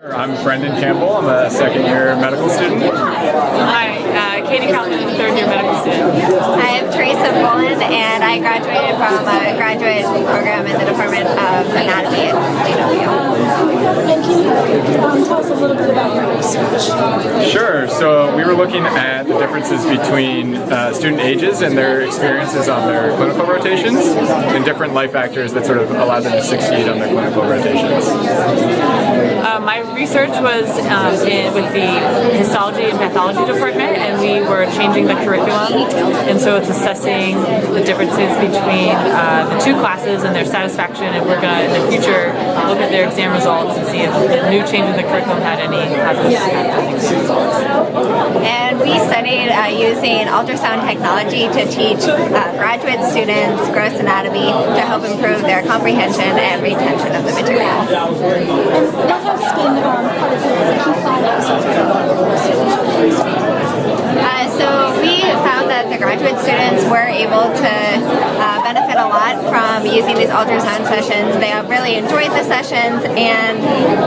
I'm Brendan Campbell. I'm a second year medical student. Hi, uh, Katie Kaufman, third year medical student. I'm Teresa Boland, and I graduated from a graduate program in the Department of Anatomy at UW. And can you um, tell us a little bit about your research? Sure. So we were looking at the differences between uh, student ages and their experiences on their clinical rotations and different life factors that sort of allow them to succeed on their clinical rotations. Uh, my research was um, in, with the histology and pathology department, and we were changing the curriculum, and so it's assessing the differences between uh, the two classes and their satisfaction, and we're going to, in the future, look at their exam results and see if the new change in the curriculum had any positive impact on the exam results. And we studied uh, using ultrasound technology to teach uh, graduate students gross anatomy to help improve their comprehension and retention of the material. And what has been um, part of your key findings? Uh, so we found that the graduate students were able to a lot from using these ultrasound sessions. They have really enjoyed the sessions and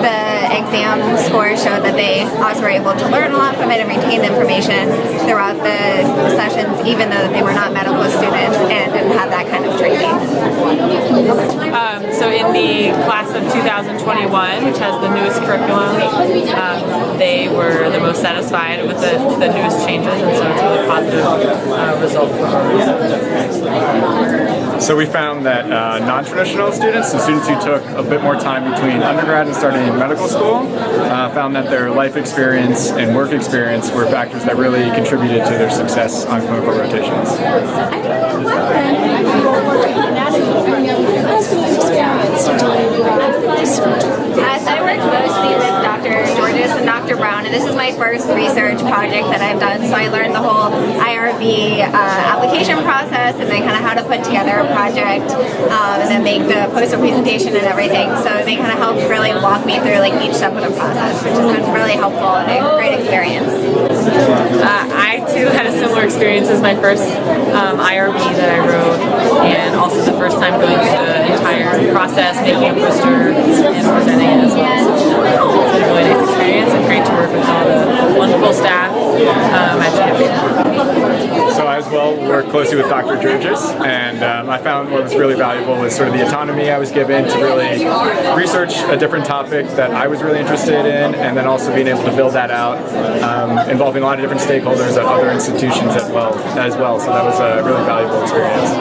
the exam scores showed that they also were able to learn a lot from it and retain the information throughout the sessions even though they were not medical students and didn't have that kind of training. Um, so in the class of 2021, which has the newest curriculum, um, they were the most satisfied with the, the newest changes, and so it's a really positive uh, result for our So we found that uh, non-traditional students, the students who took a bit more time between undergrad and starting medical school, uh, found that their life experience and work experience were factors that really contributed to their success on clinical rotations. What has been your experience doing uh, research? Uh, so I work mostly with Dr. Georges and Dr. Brown, and this is my first research project that I've done. So I learned the whole IRB uh, application process, and then kind of how to put together a project, um, and then make the poster presentation and everything. So they kind of helped really walk me through like each step of the process, which has been really helpful and a great experience. Uh, I too had a similar experience as my first um, IRB that I wrote, and also the first time going through the entire process, making a poster wonderful staff um, at. So I as well worked closely with Dr. Georges, and um, I found what was really valuable was sort of the autonomy I was given to really research a different topic that I was really interested in, and then also being able to build that out, um, involving a lot of different stakeholders at other institutions as well. As well, so that was a really valuable experience.